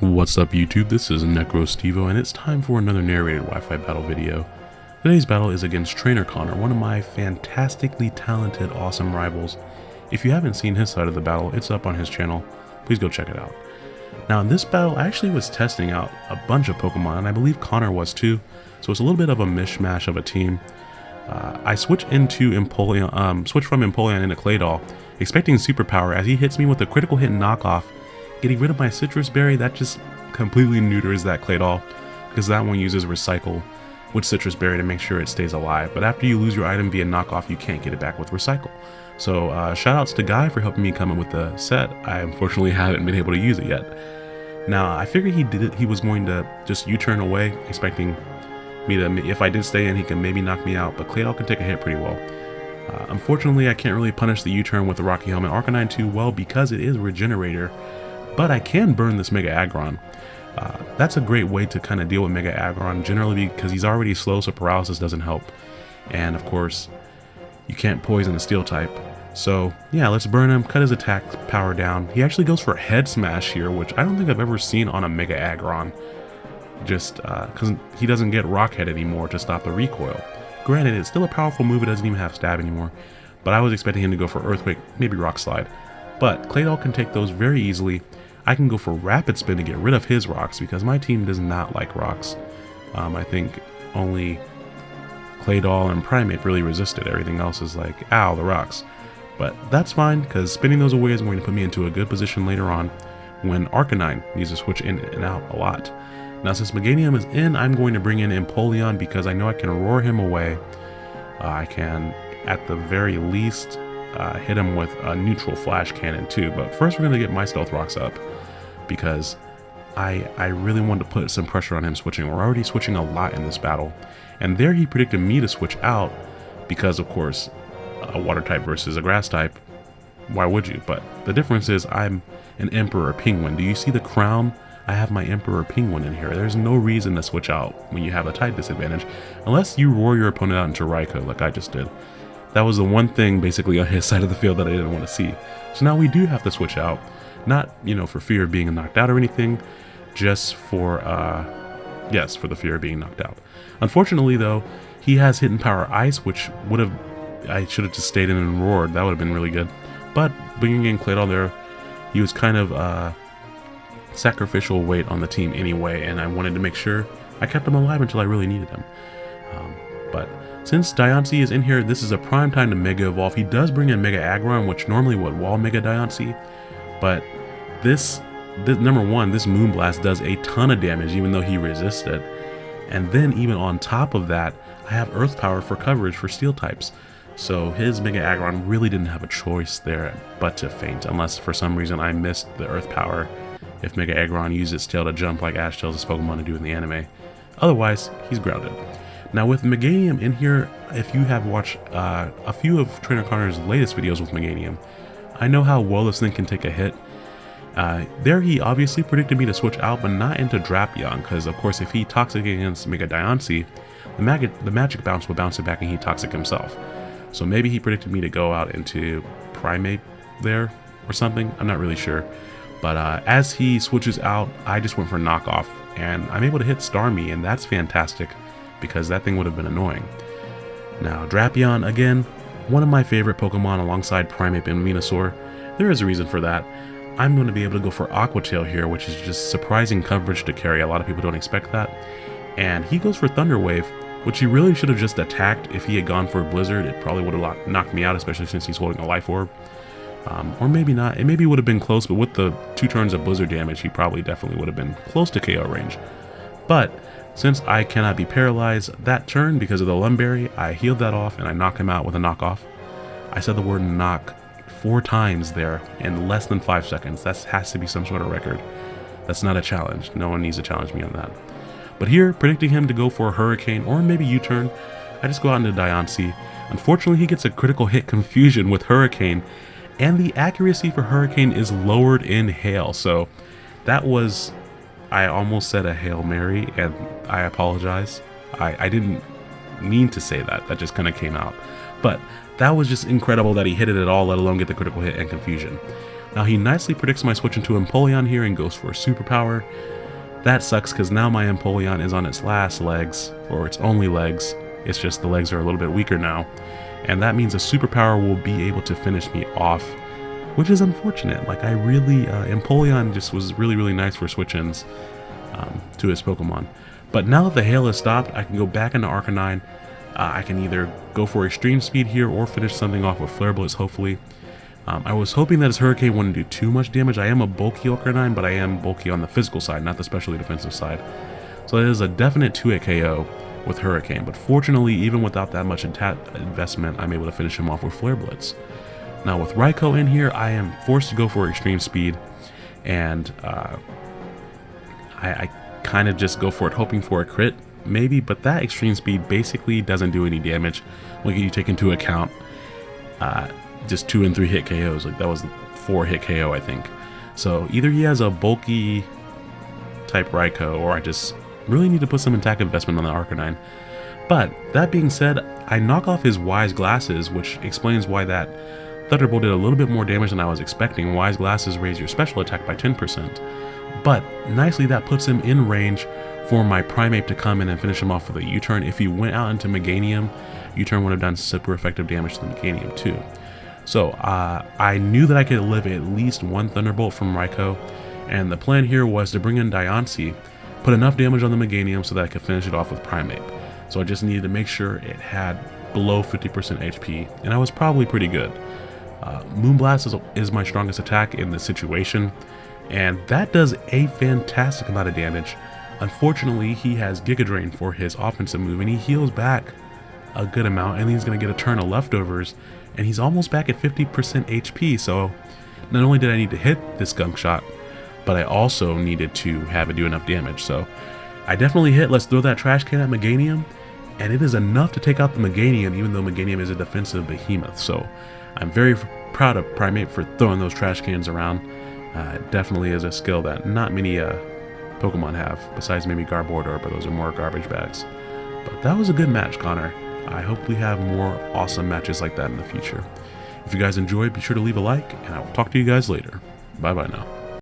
What's up YouTube, this is NecroStevo and it's time for another narrated Wi-Fi battle video. Today's battle is against Trainer Connor, one of my fantastically talented, awesome rivals. If you haven't seen his side of the battle, it's up on his channel. Please go check it out. Now in this battle, I actually was testing out a bunch of Pokemon, and I believe Connor was too, so it's a little bit of a mishmash of a team. Uh, I switch into Empoleon, um, switch from Empoleon into Claydol, expecting superpower as he hits me with a critical hit knockoff Getting rid of my Sitrus Berry, that just completely neuters that Claydol, because that one uses Recycle with Sitrus Berry to make sure it stays alive. But after you lose your item via knockoff, you can't get it back with Recycle. So uh, shoutouts to Guy for helping me come up with the set. I unfortunately haven't been able to use it yet. Now, I figured he did it, he was going to just U-turn away, expecting me to, if I did stay in, he can maybe knock me out, but Claydol can take a hit pretty well. Uh, unfortunately, I can't really punish the U-turn with the Rocky Helmet Arcanine too well because it is Regenerator, but I can burn this Mega Aggron. Uh, that's a great way to kind of deal with Mega Aggron, generally because he's already slow, so paralysis doesn't help. And of course, you can't poison a steel type. So yeah, let's burn him, cut his attack power down. He actually goes for a head smash here, which I don't think I've ever seen on a Mega Aggron. Just because uh, he doesn't get Rock Head anymore to stop the recoil. Granted, it's still a powerful move, it doesn't even have stab anymore. But I was expecting him to go for Earthquake, maybe Rock Slide. But Claydol can take those very easily. I can go for Rapid Spin to get rid of his rocks because my team does not like rocks. Um, I think only Claydol and Primeape really resisted. Everything else is like, ow, the rocks. But that's fine because spinning those away is going to put me into a good position later on when Arcanine needs to switch in and out a lot. Now since Meganium is in, I'm going to bring in Empoleon because I know I can roar him away. Uh, I can, at the very least, uh, hit him with a neutral flash cannon too. But first we're going to get my stealth rocks up because I, I really wanted to put some pressure on him switching. We're already switching a lot in this battle. And there he predicted me to switch out because of course a water type versus a grass type. Why would you? But the difference is I'm an Emperor Penguin. Do you see the crown? I have my Emperor Penguin in here. There's no reason to switch out when you have a type disadvantage, unless you roar your opponent out into Raikou like I just did. That was the one thing basically on his side of the field that I didn't want to see. So now we do have to switch out. Not, you know, for fear of being knocked out or anything, just for, uh, yes, for the fear of being knocked out. Unfortunately, though, he has Hidden Power Ice, which would have, I should have just stayed in and roared. That would have been really good. But bringing in Claydol there, he was kind of uh, sacrificial weight on the team anyway, and I wanted to make sure I kept him alive until I really needed him. Um, but since Diancie is in here, this is a prime time to Mega Evolve. He does bring in Mega Aggron, which normally would wall Mega Diancie, but this, this, number one, this Moonblast does a ton of damage even though he resisted. And then even on top of that, I have Earth Power for coverage for Steel types. So his Mega Aggron really didn't have a choice there but to faint, unless for some reason I missed the Earth Power if Mega Aggron used its tail to jump like Ash tells his Pokemon to do in the anime. Otherwise, he's grounded. Now with Meganium in here, if you have watched uh, a few of Trainer Connor's latest videos with Meganium, I know how well this thing can take a hit. Uh, there he obviously predicted me to switch out, but not into Drapion, because of course if he Toxic against Mega Diancie, the, mag the Magic Bounce will bounce it back and he Toxic himself. So maybe he predicted me to go out into Primeape there or something, I'm not really sure. But uh, as he switches out, I just went for knockoff, and I'm able to hit Starmie, and that's fantastic because that thing would have been annoying. Now, Drapion, again, one of my favorite Pokemon alongside Primeape and Venusaur. There is a reason for that. I'm going to be able to go for Aqua Tail here, which is just surprising coverage to carry. A lot of people don't expect that. And he goes for Thunder Wave, which he really should have just attacked. If he had gone for Blizzard, it probably would have knocked me out, especially since he's holding a Life Orb. Um, or maybe not. It maybe would have been close, but with the two turns of Blizzard damage, he probably definitely would have been close to KO range. But since I cannot be paralyzed that turn because of the Lum Berry, I healed that off and I knock him out with a knockoff. I said the word knock four times there in less than five seconds. That has to be some sort of record. That's not a challenge. No one needs to challenge me on that. But here, predicting him to go for a Hurricane or maybe U-turn, I just go out into Diancie. Unfortunately, he gets a critical hit confusion with Hurricane, and the accuracy for Hurricane is lowered in Hail, so that was I almost said a Hail Mary, and I apologize. I, I didn't mean to say that. That just kind of came out. But that was just incredible that he hit it at all, let alone get the critical hit and confusion. Now he nicely predicts my switch into Empoleon here and goes for a superpower. That sucks because now my Empoleon is on its last legs, or its only legs. It's just the legs are a little bit weaker now. And that means a superpower will be able to finish me off, which is unfortunate. Like I really, uh, Empoleon just was really, really nice for switch-ins um, to his Pokemon. But now that the hail has stopped, I can go back into Arcanine. Uh, I can either go for extreme speed here or finish something off with Flare Blitz, hopefully. Um, I was hoping that his Hurricane wouldn't do too much damage. I am a bulky Arcanine, but I am bulky on the physical side, not the specially defensive side. So it is a definite 2-hit KO with Hurricane, but fortunately, even without that much investment, I'm able to finish him off with Flare Blitz. Now with Raikou in here, I am forced to go for extreme speed, and uh, I, I kind of just go for it hoping for a crit, maybe, but that extreme speed basically doesn't do any damage when you take into account uh, just two and three hit KOs. Like that was four hit KO, I think. So either he has a bulky type Raikou, or I just really need to put some attack investment on the Arcanine. But that being said, I knock off his Wise Glasses, which explains why that Thunderbolt did a little bit more damage than I was expecting. Wise Glasses raise your special attack by 10%. But nicely that puts him in range for my Primeape to come in and finish him off with a U-turn. If he went out into Meganium, U-turn would have done super effective damage to the Meganium too. So uh, I knew that I could live at least one Thunderbolt from Raikou, and the plan here was to bring in Diancie, put enough damage on the Meganium so that I could finish it off with Primeape. So I just needed to make sure it had below 50% HP, and I was probably pretty good. Uh, Moonblast is, is my strongest attack in this situation, and that does a fantastic amount of damage. Unfortunately, he has Giga Drain for his offensive move, and he heals back a good amount, and he's going to get a turn of leftovers, and he's almost back at 50% HP, so not only did I need to hit this gunk shot, but I also needed to have it do enough damage, so I definitely hit Let's Throw That Trash Can at Meganium, and it is enough to take out the Meganium, even though Meganium is a defensive behemoth, so I'm very proud of Primeape for throwing those trash cans around. Uh, definitely is a skill that not many uh, Pokemon have, besides maybe Garbodor, but those are more garbage bags. But that was a good match, Connor. I hope we have more awesome matches like that in the future. If you guys enjoyed, be sure to leave a like, and I will talk to you guys later. Bye bye now.